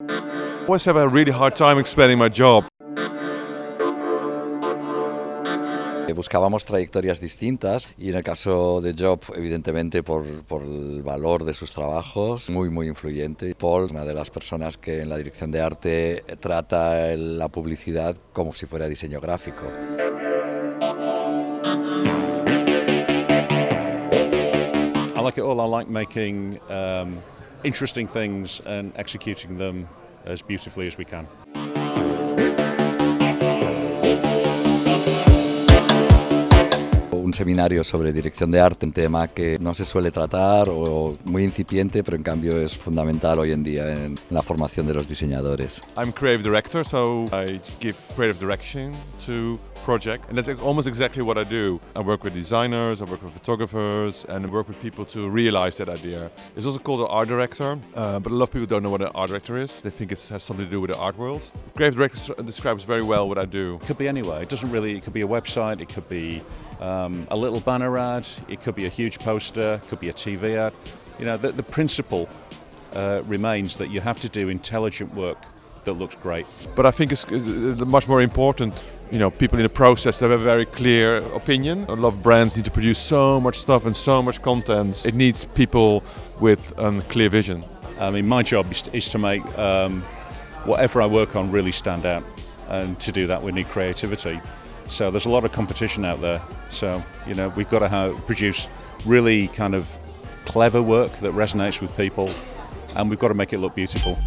I always have a really hard time explaining my job. Buscábamos trayectorias distintas y en el caso de Job, evidentemente por, por, el valor de sus trabajos, muy muy influyente. Paul, una de las personas que en la dirección de arte trata la publicidad como si fuera diseño gráfico. I like it all. I like making um, interesting things and executing them as beautifully as we can. Un seminario sobre dirección de arte, un tema que no se suele tratar o muy incipiente, pero en cambio es fundamental hoy en día en la formación de los diseñadores. I'm creative director, so I give creative direction to project, and that's almost exactly what I do. I work with designers, I work with photographers, and I work with people to realize that idea. It's also called an art director, uh, but a lot of people don't know what an art director is. They think it has something to do with the art world. Creative director describes very well what I do. It could be anywhere. It doesn't really. It could be a website. It could be um, a little banner ad. It could be a huge poster. It could be a TV ad. You know, the, the principle uh, remains that you have to do intelligent work that looks great. But I think it's much more important, you know, people in the process have a very clear opinion. A lot of brands need to produce so much stuff and so much content. It needs people with a clear vision. I mean, my job is to, is to make um, whatever I work on really stand out. And to do that, we need creativity. So there's a lot of competition out there. So, you know, we've got to have, produce really kind of clever work that resonates with people and we've got to make it look beautiful.